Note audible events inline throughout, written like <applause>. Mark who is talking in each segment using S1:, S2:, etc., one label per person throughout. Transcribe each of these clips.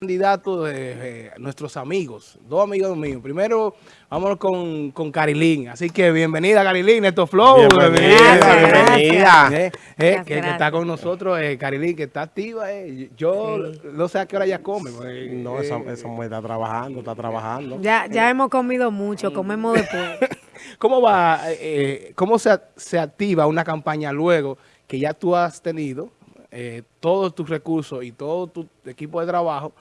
S1: candidatos de nuestros amigos, dos amigos míos. Primero, vámonos con, con Carilín. Así que bienvenida, Carilín, estos Flow.
S2: Bienvenida, bienvenida.
S1: Eh, eh, que, está con nosotros, eh, Carilín, que está activa. Eh. Yo no sé a qué hora ya come.
S2: Pues, no, esa, esa, mujer está trabajando, está trabajando.
S3: Ya, ya hemos comido mucho, comemos después. <laughs>
S1: ¿Cómo va, cómo se, se activa una campaña luego que ya tú has tenido eh, todos tus recursos y todo tu equipo de trabajo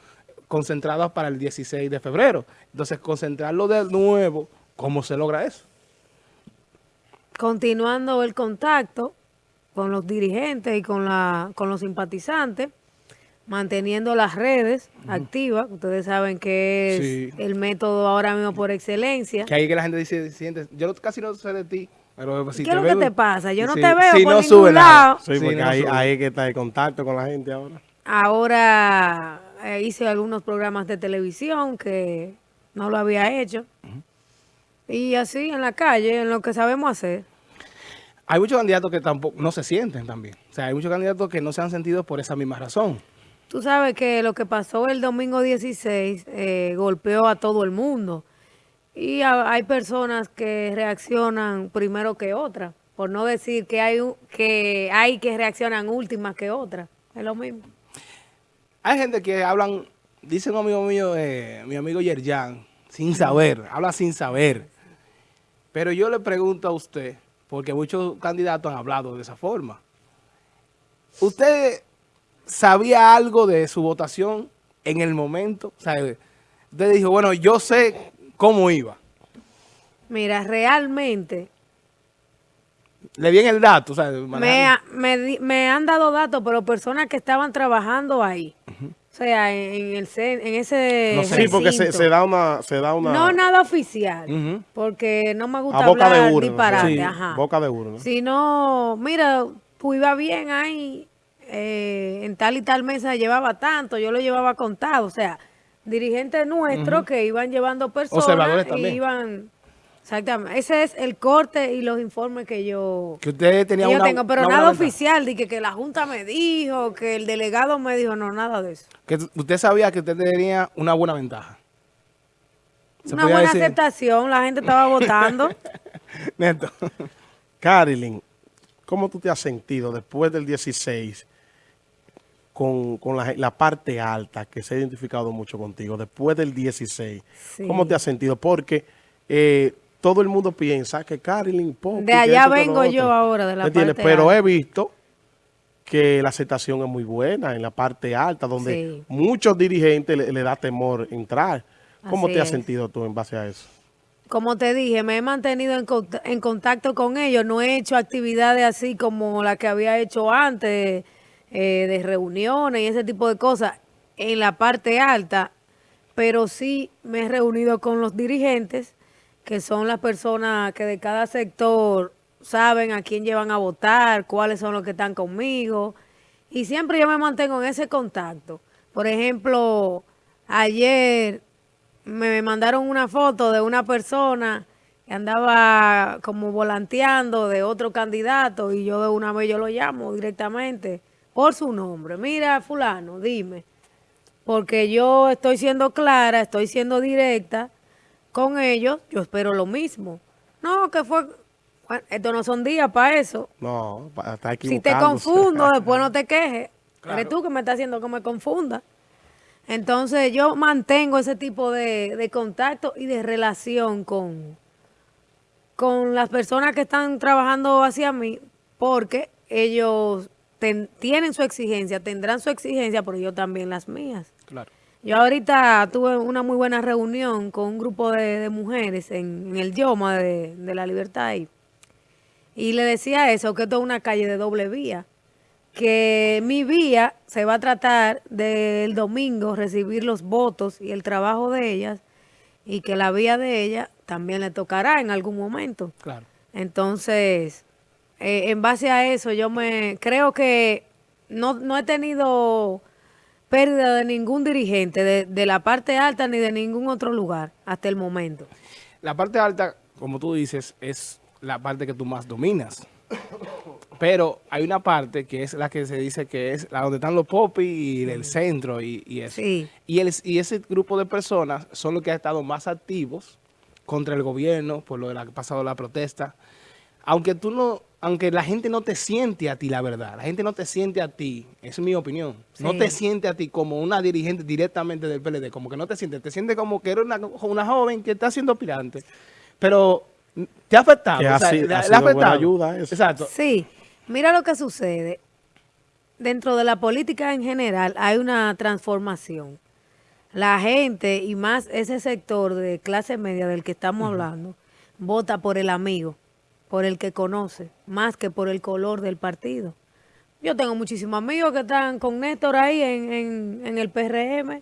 S1: concentrados para el 16 de febrero. Entonces, concentrarlo de nuevo, ¿cómo se logra eso?
S3: Continuando el contacto con los dirigentes y con, la, con los simpatizantes, manteniendo las redes activas. Ustedes saben que es el método ahora mismo por excelencia.
S1: Que ahí que la gente dice, siente, yo casi no sé de ti, pero
S3: si ¿Qué es lo que te pasa? Yo no te veo
S1: si
S3: por
S1: no
S3: ningún lado.
S2: Sí, porque ahí, ahí que está el contacto con la gente ahora.
S3: Ahora eh, hice algunos programas de televisión que no lo había hecho. Y así en la calle, en lo que sabemos hacer.
S1: Hay muchos candidatos que tampoco no se sienten también. O sea, hay muchos candidatos que no se han sentido por esa misma razón.
S3: Tú sabes que lo que pasó el domingo 16 eh, golpeó a todo el mundo. Y hay personas que reaccionan primero que otras, por no decir que hay, que hay que reaccionan últimas que otras. Es lo mismo.
S1: Hay gente que hablan, dice un amigo mío, eh, mi amigo Yerjan, sin saber, habla sin saber. Pero yo le pregunto a usted, porque muchos candidatos han hablado de esa forma. ¿Usted sabía algo de su votación en el momento? O usted dijo, bueno, yo sé ¿Cómo iba?
S3: Mira, realmente...
S1: Le di el dato, o sea,
S3: me, me, han dado datos, pero personas que estaban trabajando ahí. O sea, en, el en ese
S2: no Sí, porque se, da una, se da una...
S3: No nada oficial, porque no me gusta hablar de urna, disparate. Sí,
S2: ajá. boca de urna.
S3: Si no, mira, pues iba bien ahí, eh, en tal y tal mesa llevaba tanto, yo lo llevaba contado, o sea dirigentes nuestros que iban llevando personas y iban... Exactamente. Ese es el corte y los informes que yo,
S1: que usted tenía
S3: yo tengo. Pero nada oficial, de que, la Junta me dijo, que el delegado me dijo, no, nada de eso.
S1: Que usted sabía que usted tenía una buena ventaja.
S3: Una buena aceptación, la gente estaba <laughs> votando.
S1: Neto.
S2: Carilyn, ¿cómo tú te has sentido después del 16 con, la, parte alta que se ha identificado mucho contigo después del 16. ¿Cómo te has sentido? Porque eh, todo el mundo piensa que Carilyn
S3: De allá vengo yo ahora, de la parte
S2: Pero he visto que la aceptación es muy buena en la parte alta, donde muchos dirigentes le, da temor entrar. ¿Cómo te has sentido tú en base a eso?
S3: Como te dije, me he mantenido en, en contacto con ellos. No he hecho actividades así como la que había hecho antes, eh, de reuniones y ese tipo de cosas en la parte alta, pero sí me he reunido con los dirigentes, que son las personas que de cada sector saben a quién llevan a votar, cuáles son los que están conmigo, y siempre yo me mantengo en ese contacto. Por ejemplo, ayer me mandaron una foto de una persona que andaba como volanteando de otro candidato y yo de una vez yo lo llamo directamente por su nombre. Mira, fulano, dime. Porque yo estoy siendo clara, estoy siendo directa con ellos, yo espero lo mismo. No, que fue... Bueno, estos no son días para eso.
S2: No, está equivocado.
S3: Si te confundo, <laughs> después no te quejes. Eres tú que me estás haciendo que me confunda. Entonces, yo mantengo ese tipo de, de contacto y de relación con, con las personas que están trabajando hacia mí, porque ellos tienen su exigencia, tendrán su exigencia, pero yo también las mías.
S1: Claro.
S3: Yo ahorita tuve una muy buena reunión con un grupo de, mujeres en, el Yoma de, la Libertad y le decía eso, que esto es una calle de doble vía, que mi vía se va a tratar del domingo recibir los votos y el trabajo de ellas y que la vía de ella también le tocará en algún momento.
S1: Claro.
S3: Entonces, eh, en base a eso, yo me creo que no, no he tenido pérdida de ningún dirigente, de, la parte alta ni de ningún otro lugar hasta el momento.
S1: La parte alta, como tú dices, es la parte que tú más dominas. Pero hay una parte que es la que se dice que es la donde están los popis y el centro y, y eso.
S3: Sí.
S1: Y, el, y ese grupo de personas son los que han estado más activos contra el gobierno por lo de la pasado la protesta. Aunque tú no, aunque la gente no te siente a ti la verdad, la gente no te siente a ti, es mi opinión, no te siente a ti como una dirigente directamente del PLD, como que no te siente, te siente como que eres una, una joven que está siendo aspirante, pero te ha afectado.
S2: Que ha
S1: o sea,
S2: sido-
S1: le-
S2: ha
S1: le
S2: sido buena
S1: afectado.
S2: ayuda eso.
S1: Exacto.
S3: Sí, mira lo que sucede. Dentro de la política en general hay una transformación. La gente, y más ese sector de clase media del que estamos hablando, vota por el amigo, por el que conoce, más que por el color del partido. Yo tengo muchísimos amigos que están con Néstor ahí en, en- en el PRM.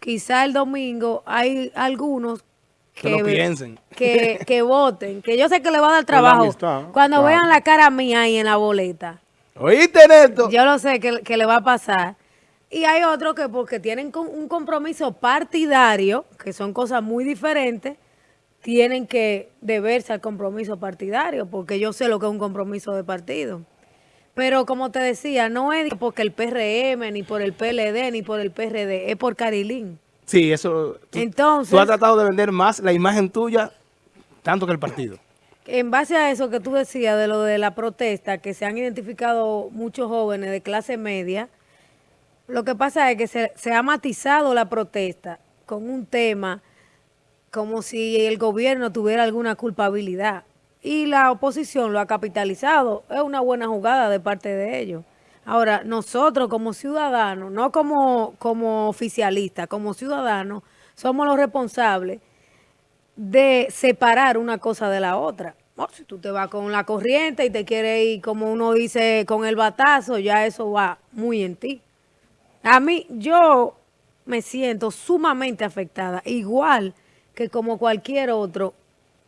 S3: Quizá el domingo hay algunos
S1: Que lo piensen.
S3: que, que <laughs> voten, que yo sé que le va a dar trabajo.
S2: amistad,
S3: Cuando
S2: claro.
S3: vean la cara mía ahí en la boleta,
S1: ¿Oíste, Neto?
S3: yo lo sé que, que le va a pasar. Y hay otros que porque tienen un compromiso partidario, que son cosas muy diferentes, tienen que deberse al compromiso partidario, porque yo sé lo que es un compromiso de partido. Pero como te decía, no es porque el PRM, ni por el PLD, ni por el PRD, es por Carilín.
S1: Sí, eso. Tú,
S3: Entonces-
S1: tú has tratado de vender más la imagen tuya tanto que el partido.
S3: En base a eso que tú decías de lo de la protesta, que se han identificado muchos jóvenes de clase media, lo que pasa es que se, se ha matizado la protesta con un tema como si el gobierno tuviera alguna culpabilidad. Y la oposición lo ha capitalizado. Es una buena jugada de parte de ellos. Ahora, nosotros como ciudadanos, no como, como oficialistas, como ciudadanos, somos los responsables de separar una cosa de la otra. Oh, si tú te vas con la corriente y te quieres ir, como uno dice, con el batazo, ya eso va muy en ti. A mí, yo me siento sumamente afectada, igual que como cualquier otro,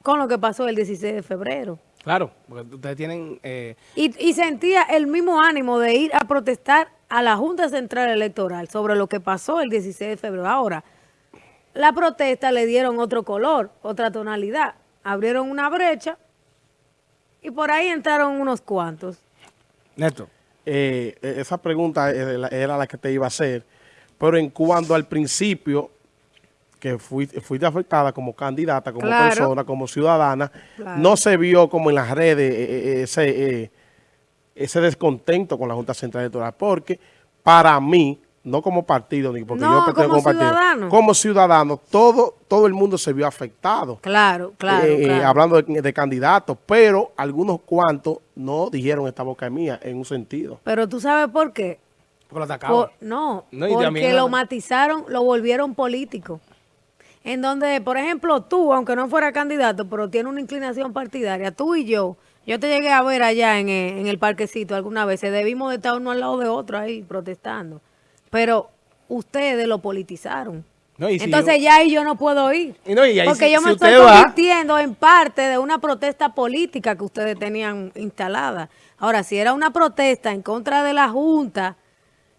S3: con lo que pasó el 16 de febrero.
S1: Claro, porque ustedes tienen... eh,
S3: Y, y sentía el mismo ánimo de ir a protestar a la Junta Central Electoral sobre lo que pasó el 16 de febrero. Ahora, la protesta le dieron otro color, otra tonalidad. Abrieron una brecha y por ahí entraron unos cuantos.
S1: Neto,
S2: Eh, eh, esa pregunta era la- era la que te iba a hacer, pero en cuanto al principio, que fuiste, fuiste afectada como candidata, como
S3: Claro.
S2: persona, como ciudadana,
S3: Claro.
S2: no se vio como en las redes eh, eh, ese, eh, ese descontento con la Junta Central Electoral, porque para mí, no como partido, ni porque
S3: No,
S2: yo pertenezco
S3: como
S2: a un partido,
S3: ciudadano.
S2: como ciudadano, todo, todo el mundo se vio afectado.
S3: Claro, claro,
S2: Eh,
S3: claro.
S2: hablando de, de candidatos, pero algunos cuantos no dijeron esta boca mía en un sentido.
S3: Pero tú sabes por qué.
S1: porque lo atacaban.
S3: Por- no, porque lo matizaron, lo volvieron político. En donde, por ejemplo, tú, aunque no fuera candidato, pero tiene una inclinación partidaria, tú y yo, yo te llegué a ver allá en, eh, en el parquecito alguna vez, debimos de estar uno al lado de otro ahí protestando. Pero ustedes lo politizaron.
S1: No, y si
S3: Entonces
S1: yo-
S3: ya ahí yo no puedo ir.
S1: Y no, y ahí
S3: porque
S1: si-
S3: yo me estoy
S1: va-
S3: convirtiendo en parte de una protesta política que ustedes tenían instalada. Ahora, si era una protesta en contra de la Junta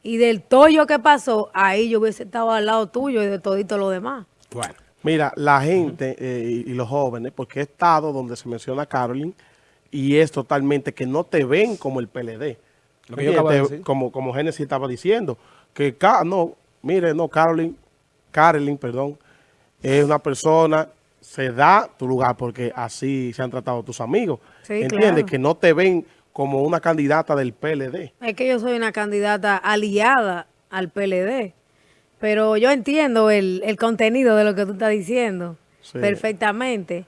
S3: y del tollo que pasó, ahí yo hubiese estado al lado tuyo y de todito lo demás.
S1: Bueno,
S2: Mira, la gente eh, y, los jóvenes, porque he estado donde se menciona Carolyn, y es totalmente que no te ven como el PLD.
S1: Lo que yo acabo de
S2: Te-
S1: decir.
S2: Como, como Génesis estaba diciendo, que Ca- no, mire, no, Carolyn, Carolyn, perdón, es una persona, se da tu lugar porque así se han tratado tus amigos.
S3: Sí,
S2: ¿Entiendes?
S3: claro.
S2: Que no te ven como una candidata del PLD.
S3: Es que yo soy una candidata aliada al PLD, pero yo entiendo el, el contenido de lo que tú estás diciendo
S2: Sí.
S3: perfectamente.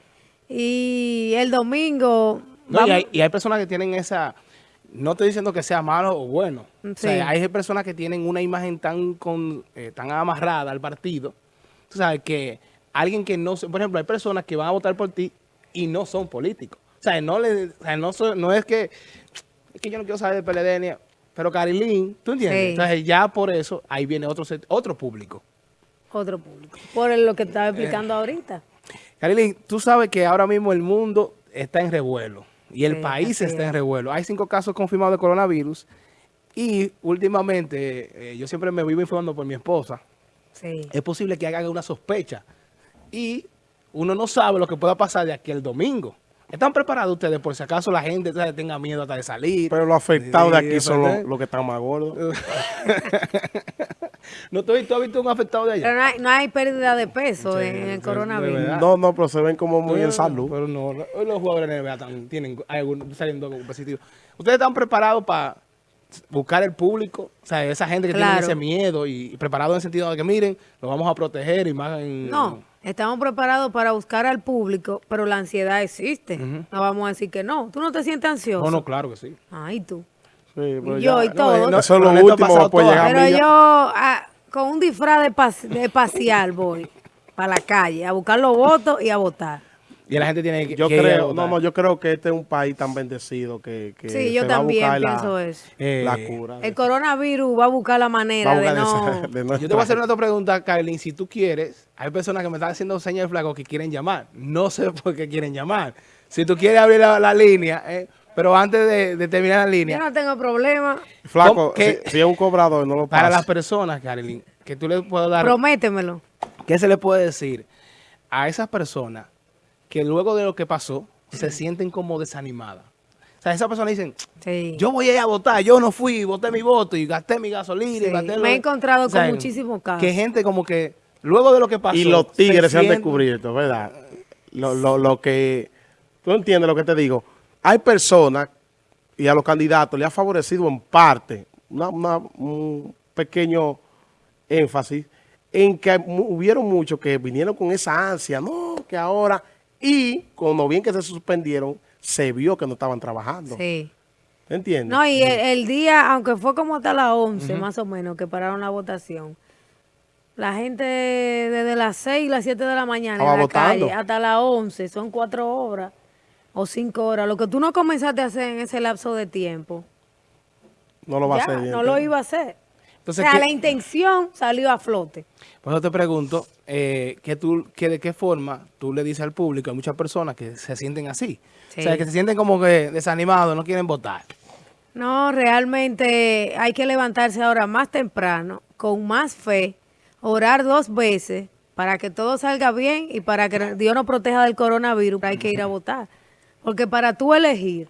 S3: Y el domingo...
S1: no, y, hay, y hay personas que tienen esa... No estoy diciendo que sea malo o bueno. O
S3: Sí.
S1: sea, hay personas que tienen una imagen tan con, eh, tan amarrada al partido. Tú sabes que alguien que no... Por ejemplo, hay personas que van a votar por ti y no son políticos. O sea, no, le, o sea, no, so- no es que... Es que yo no quiero saber de PLD. Pero Carilín, ¿tú entiendes?
S3: Sí.
S1: Entonces ya por eso ahí viene otro, otro público.
S3: Otro público. Por lo que
S1: Eh.
S3: estaba explicando ahorita.
S1: Carilín, tú sabes que ahora mismo el mundo está en revuelo y el
S3: Sí,
S1: país está en revuelo. Hay cinco casos confirmados de coronavirus y últimamente, eh, yo siempre me vivo informando por mi esposa,
S3: Sí.
S1: es posible que haga una sospecha y uno no sabe lo que pueda pasar de aquí al domingo. ¿Están preparados ustedes por si acaso la gente ¿sabes? tenga miedo hasta de salir?
S2: Pero los afectados de aquí son los, los que están más gordos. <laughs>
S1: ¿No tú, tú has visto un afectado de allá?
S3: Pero no hay, no hay pérdida de peso
S1: Sí,
S3: en el coronavirus.
S2: No, no, pero se ven como muy en salud.
S1: Pero no, no, hoy los jugadores de NBA están, tienen, hay algunos saliendo positivos. ¿Ustedes están preparados para buscar el público? O sea, esa gente que
S3: Claro.
S1: tiene ese miedo y, y preparado en el sentido de que miren, lo vamos a proteger y más en...
S3: No, estamos preparados para buscar al público, pero la ansiedad existe. No vamos a decir que no. ¿Tú no te sientes ansioso?
S1: No, no, claro que sí.
S3: Ay, tú.
S2: Sí, pero
S3: Y yo y todo.
S1: no,
S2: Eso es lo
S1: pero
S2: último,
S3: yo ah, con un disfraz de, pas- de pasear voy para la calle a buscar los votos y a votar.
S1: Y la gente tiene que...
S2: Yo
S1: que
S2: creo, no, no, yo creo que este es un país tan bendecido que, que
S3: Sí, yo
S2: se va a
S3: también
S2: la-
S3: pienso eso.
S1: Eh,
S2: La cura.
S3: El coronavirus va a buscar la manera de no...
S2: esa- de no
S1: Yo te voy a hacer una otra pregunta, Carlin. Si tú quieres, hay personas que me están haciendo señas de flaco que quieren llamar. No sé <laughs> por qué quieren llamar. Si tú quieres abrir la, la línea, eh, pero antes de, de terminar la
S3: Yo
S1: línea,
S3: no tengo problema.
S2: Flaco,
S1: ¿Cómo que-
S2: si, si es un cobrador, no lo
S1: para
S2: pasa.
S1: las personas, Carlin, que tú le puedes dar...
S3: Prométemelo.
S1: ¿Qué se le puede decir a esas personas que luego de lo que pasó se sienten como desanimadas? O sea, esas personas dicen,
S3: Sí.
S1: yo voy a ir a votar, yo no fui, voté mi voto y gasté mi gasolina.
S3: Sí,
S1: Y gasté lo-
S3: me he encontrado
S1: O sea,
S3: con muchísimos casos.
S1: Que gente como que luego de lo que pasó...
S2: Y los tigres se han
S1: sienten-
S2: descubierto, ¿verdad? Lo, lo, lo que... Tú entiendes lo que te digo. Hay personas y a los candidatos le ha favorecido en parte una- una- un pequeño énfasis en que hubieron muchos que vinieron con esa ansia, no, que ahora... Y cuando bien que se suspendieron, se vio que no estaban trabajando.
S3: Sí.
S2: ¿Entiendes?
S3: No, y el, el día, aunque fue como hasta las 11 más o menos que pararon la votación, la gente desde las 6 las 7 de la mañana
S2: Estaba
S3: en la
S2: votando.
S3: calle hasta las 11, son 4 horas o 5 horas. Lo que tú no comenzaste a hacer en ese lapso de tiempo,
S2: no lo va
S3: ya,
S2: a hacer.
S3: no lo iba a hacer.
S1: Entonces,
S3: o sea,
S1: ¿qué-
S3: la intención salió a flote.
S1: Por eso te pregunto, eh, que tú, que ¿de qué forma tú le dices al público? Hay muchas personas que se sienten así. O sea, que se sienten como que desanimados, no quieren votar.
S3: No, realmente hay que levantarse ahora más temprano, con más fe, orar dos veces para que todo salga bien y para que Dios nos proteja del coronavirus. Hay que ir a votar. Porque para tú elegir,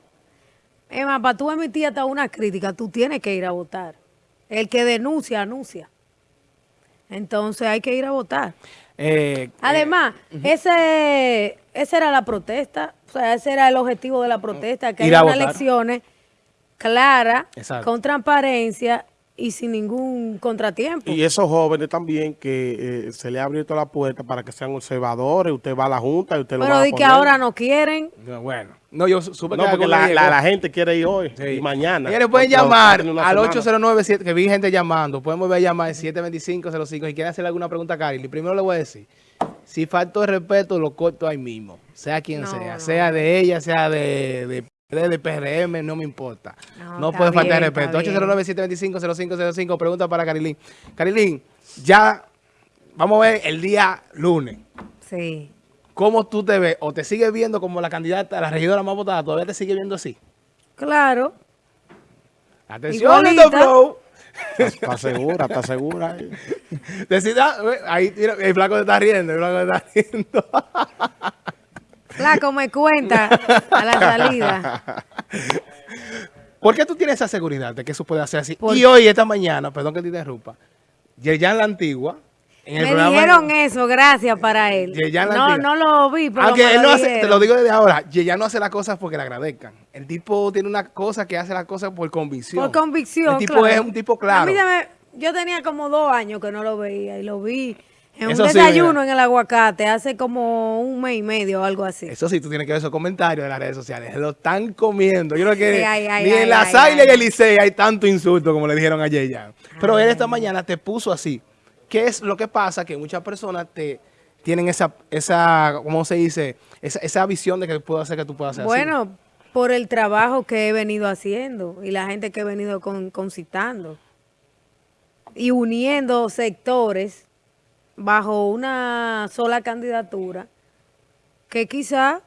S3: es más, para tú emitir hasta una crítica, tú tienes que ir a votar. El que denuncia, anuncia. Entonces hay que ir a votar.
S1: Eh,
S3: Además, ese, esa era la protesta, o sea, ese era el objetivo de la protesta, que haya unas elecciones claras, con transparencia y sin ningún contratiempo.
S2: Y esos jóvenes también que eh, se le ha abierto la puerta para que sean observadores, usted va a la junta y usted lo va
S3: Pero
S2: a
S3: di que ahora no quieren.
S1: no, bueno, no, yo su- supe
S2: No,
S1: que
S2: porque la, la- la gente quiere ir hoy
S1: Sí.
S2: y mañana.
S1: Ellos pueden llamar al
S2: semana.
S1: 809, que vi gente llamando. Pueden volver a llamar al 725-05. Si quieren hacerle alguna pregunta a Carly, primero le voy a decir, si falto de respeto, lo corto ahí mismo. Sea quien
S3: No,
S1: sea,
S3: no.
S1: sea de ella, sea de, de, de, de PRM, no me importa.
S3: No,
S1: puede faltar
S3: bien,
S1: respeto.
S3: está bien.
S1: 809-725-0505. Pregunta para Carilín. Carilín, ya vamos a ver el día lunes.
S3: Sí.
S1: ¿Cómo tú te ves? ¿O te sigues viendo como la candidata, la regidora más votada? ¿Todavía te sigue viendo así?
S3: Claro.
S1: Atención. Lito Flow.
S2: Está segura, está segura. <laughs>
S1: Decida, ve, ahí tira- el flaco te está riendo, el flaco te está riendo. <laughs>
S3: Flaco, me cuenta a la salida.
S1: ¿Por qué tú tienes esa seguridad de que eso puede hacer así?
S3: Por-
S1: Y hoy, esta mañana, perdón que te interrumpa, Yerjan la Antigua,
S3: Me
S1: programa...
S3: dijeron eso, gracias para él.
S1: Yerjan la
S3: No,
S1: Antigua.
S3: no lo vi, pero
S1: Aunque él
S3: lo
S1: no hace, te lo digo desde ahora, Yerjan no hace las cosas porque le agradezcan. El tipo tiene una cosa que hace las cosas por convicción.
S3: Por convicción,
S1: El tipo
S3: claro.
S1: es un tipo claro.
S3: A mí se me- yo tenía como dos años que no lo veía y lo vi en
S1: Eso
S3: un desayuno en el aguacate hace como un mes y medio o algo así.
S1: Eso sí, tú tienes que ver esos comentarios de las redes sociales. Lo están comiendo. Yo creo que
S3: Sí, ay, ay,
S1: ni
S3: ay,
S1: en la
S3: ay,
S1: Saila
S3: ay.
S1: y el Licey hay tanto insulto como le dijeron a Yeyan. Pero él esta mañana te puso así. ¿Qué es lo que pasa? Que muchas personas te tienen esa, esa ¿cómo se dice? Esa, esa visión de que puedo hacer que tú puedas hacer así.
S3: Bueno, por el trabajo que he venido haciendo y la gente que he venido con- concitando y uniendo sectores bajo una sola candidatura que quizá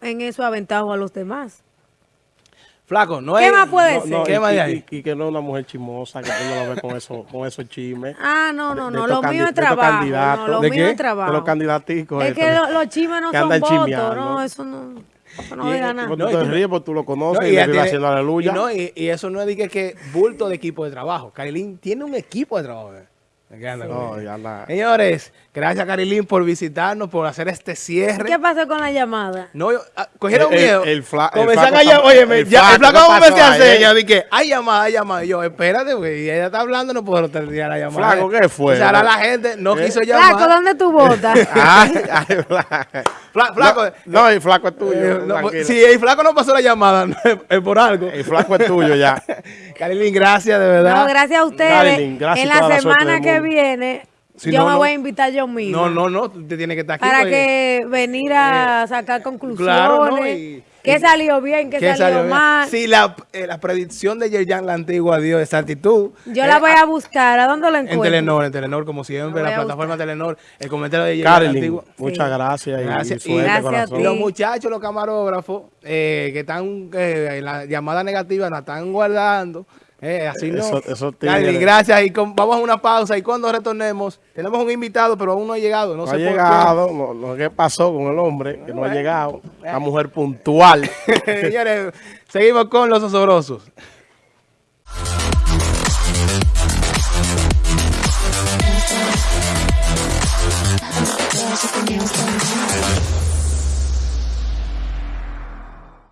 S3: en eso aventajo a los demás.
S1: Flaco, no
S3: ¿Qué
S1: es...
S3: más puede
S1: no,
S3: ser?
S1: no,
S2: y,
S1: ¿Qué más de ahí?
S2: y- y que no es una mujer chismosa, que tú no la ves con, eso, con esos chismes.
S3: Ah, no, no,
S2: de
S3: no, lo mío es trabajo.
S2: candidatos.
S3: No, lo
S1: ¿De
S3: mío
S1: qué?
S3: es trabajo.
S2: De los candidaticos.
S3: Es
S2: estos
S3: que lo- los chismes no
S2: que
S3: son votos,
S2: chismeando.
S3: no, eso no. Eso no diga nada.
S2: Porque
S1: No,
S2: tú
S1: y
S2: te ríes porque tú lo conoces
S1: No,
S2: y,
S1: y
S2: le
S1: tiene-
S2: haciendo aleluya.
S1: Y, no, y, y eso no es de que, que bulto de equipo de trabajo. Carilín tiene un equipo de trabajo. eh.
S2: No, ya la-
S1: Señores, gracias Carilín por visitarnos, por hacer este cierre.
S3: ¿Qué pasó con la llamada?
S1: No, yo- ah, cogieron
S2: El- el-
S1: miedo.
S2: el fla- el
S1: Comenzaron
S2: flaco
S1: a llamar. Oye,
S2: el
S1: ya, el
S2: flaco,
S1: flaco
S2: ¿qué
S1: me
S2: ahí,
S1: señas. Dije, hay llamada, hay llamada. Y yo, espérate, güey. Y ella está hablando, no puedo terminar la llamada.
S2: Flaco, ¿qué fue?
S1: O sea, ahora la gente no
S2: ¿Eh?
S1: quiso llamar.
S3: Flaco, ¿dónde tú <laughs> votas?
S2: Ay, ay, flaco.
S1: Fla- flaco,
S2: No, no, el flaco es tuyo.
S1: eh, no, si el flaco no pasó la llamada, <laughs> no, es, por algo.
S2: El flaco es tuyo ya. <laughs>
S1: Carilín, gracias, de verdad.
S3: No, gracias a ustedes.
S2: Marilyn, gracias
S3: en la semana que viene,
S1: Si
S3: yo
S1: no,
S3: me
S1: no.
S3: voy a invitar yo mismo.
S1: No, no, no, tú tienes que estar aquí.
S3: Para que venir a sacar conclusiones.
S1: Claro, ¿no? Y-
S3: ¿Qué salió bien? ¿Qué,
S1: ¿Qué
S3: salió, mal?
S1: Si la, eh, la predicción de Yerjan la antigua dio exactitud.
S3: Yo
S1: eh,
S3: la voy a buscar. ¿A dónde la
S1: En
S3: encuentro?
S1: Telenor, en Telenor, como siempre,
S3: La
S1: plataforma Telenor, el comentario de Yerjan la
S2: Carlin,
S1: antigua.
S2: muchas gracias y-
S1: Gracias.
S2: y suerte,
S3: Gracias a
S2: corazón.
S1: Y
S3: ti.
S1: los muchachos, los camarógrafos, eh, que están eh, en la llamada negativa, la están guardando. Eh, así no.
S2: Eso, eso
S1: gracias. Y vamos a una pausa y cuando retornemos, tenemos un invitado, pero aún no ha llegado. No,
S2: no ha llegado. Lo, que pasó con el hombre, que no, ha
S1: eh.
S2: llegado. Eh. La mujer puntual. <laughs>
S1: Señores, seguimos con los osobrosos.